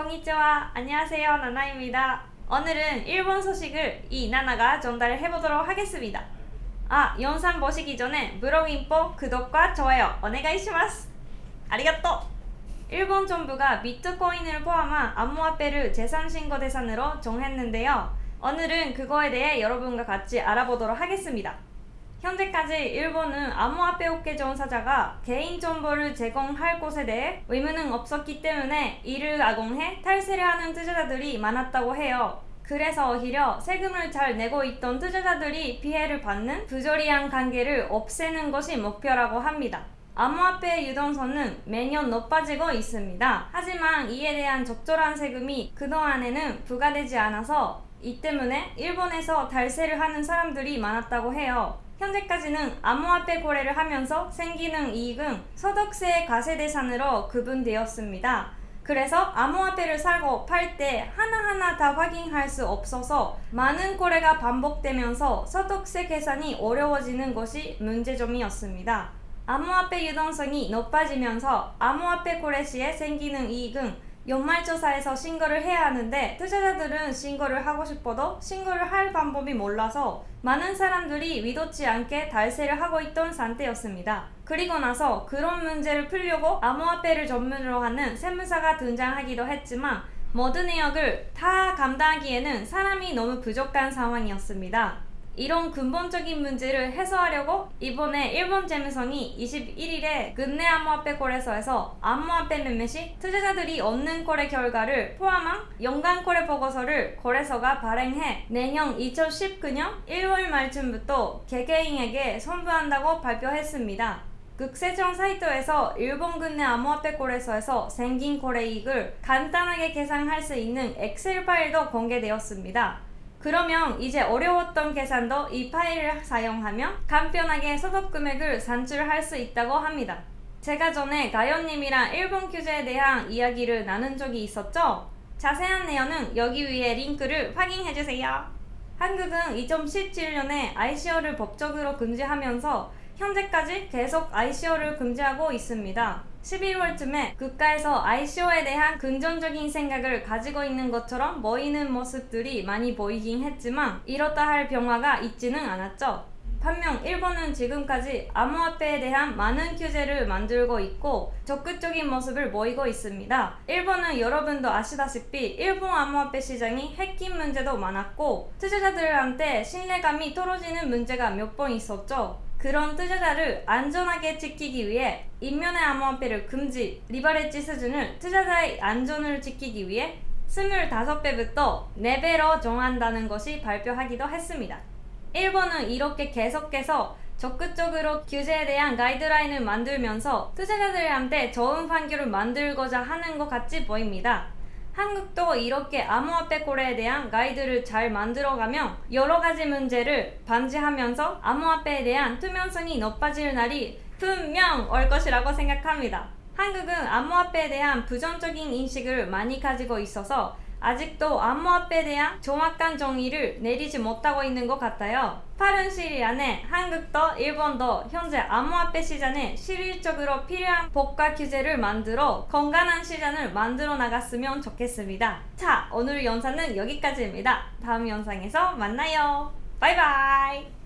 konnichiwa. 안녕하세요. 나나입니다. 오늘은 일본 소식을 이 나나가 전달해보도록 하겠습니다. 아, 영상 보시기 전에 브로인포 구독과 좋아요 오네가이시마스. 아리가또! 일본 정부가 비트코인을 포함한 암호화폐를 재산신고 대상으로 정했는데요. 오늘은 그거에 대해 여러분과 같이 알아보도록 하겠습니다. 현재까지 일본은 암호화폐 업계 종사자가 개인정보를 제공할 곳에 대해 의무는 없었기 때문에 이를 악용해 탈세를 하는 투자자들이 많았다고 해요. 그래서 오히려 세금을 잘 내고 있던 투자자들이 피해를 받는 부조리한 관계를 없애는 것이 목표라고 합니다. 암호화폐 유동성은 매년 높아지고 있습니다. 하지만 이에 대한 적절한 세금이 그동안에는 부과되지 않아서 이 때문에 일본에서 탈세를 하는 사람들이 많았다고 해요. 현재까지는 암호화폐 거래를 하면서 생기는 이익은 소득세 과세 대상으로 구분되었습니다. 그래서 암호화폐를 사고 팔 때 하나하나 다 확인할 수 없어서 많은 거래가 반복되면서 소득세 계산이 어려워지는 것이 문제점이었습니다. 암호화폐 유동성이 높아지면서 암호화폐 거래 시에 생기는 이익은 연말조사에서 신고를 해야 하는데 투자자들은 신고를 하고 싶어도 신고를 할 방법이 몰라서 많은 사람들이 위도치 않게 달세를 하고 있던 상태였습니다. 그리고 나서 그런 문제를 풀려고 암호화폐를 전문으로 하는 세무사가 등장하기도 했지만 모든 내역을 다 감당하기에는 사람이 너무 부족한 상황이었습니다. 이런 근본적인 문제를 해소하려고 이번에 일본 재무성이 21일에 근내 암호화폐 거래소에서 암호화폐 매매 시 투자자들이 얻는 거래 결과를 포함한 연간 거래 보고서를 거래소가 발행해 내년 2019년 1월 말쯤부터 개개인에게 선부한다고 발표했습니다. 극세청 사이트에서 일본 근내 암호화폐 거래소에서 생긴 거래이익을 간단하게 계산할 수 있는 엑셀 파일도 공개되었습니다. 그러면 이제 어려웠던 계산도 이 파일을 사용하면 간편하게 소득 금액을 산출할 수 있다고 합니다. 제가 전에 가연님이랑 일본 규제에 대한 이야기를 나눈 적이 있었죠? 자세한 내용은 여기 위에 링크를 확인해주세요. 한국은 2017년에 ICO를 법적으로 금지하면서 현재까지 계속 ICO를 금지하고 있습니다. 11월쯤에 국가에서 ICO에 대한 긍정적인 생각을 가지고 있는 것처럼 보이는 모습들이 많이 보이긴 했지만 이렇다 할 변화가 있지는 않았죠. 반면 일본은 지금까지 암호화폐에 대한 많은 규제를 만들고 있고 적극적인 모습을 보이고 있습니다. 일본은 여러분도 아시다시피 일본 암호화폐 시장이 해킹 문제도 많았고 투자자들한테 신뢰감이 떨어지는 문제가 몇 번 있었죠. 그런 투자자를 안전하게 지키기 위해 인면의 암호화폐를 금지, 리버레지 수준을 투자자의 안전을 지키기 위해 25배부터 4배로 정한다는 것이 발표하기도 했습니다. 일본은 이렇게 계속해서 적극적으로 규제에 대한 가이드라인을 만들면서 투자자들한테 좋은 환경을 만들고자 하는 것 같이 보입니다. 한국도 이렇게 암호화폐 거래에 대한 가이드를 잘 만들어가며 여러가지 문제를 방지하면서 암호화폐에 대한 투명성이 높아질 날이 분명 올 것이라고 생각합니다. 한국은 암호화폐에 대한 부정적인 인식을 많이 가지고 있어서 아직도 암호화폐에 대한 정확한 정의를 내리지 못하고 있는 것 같아요. 빠른 시일 안에 한국도 일본도 현재 암호화폐 시장에 실질적으로 필요한 법과 규제를 만들어 건강한 시장을 만들어 나갔으면 좋겠습니다. 자, 오늘 영상은 여기까지입니다. 다음 영상에서 만나요. 바이바이!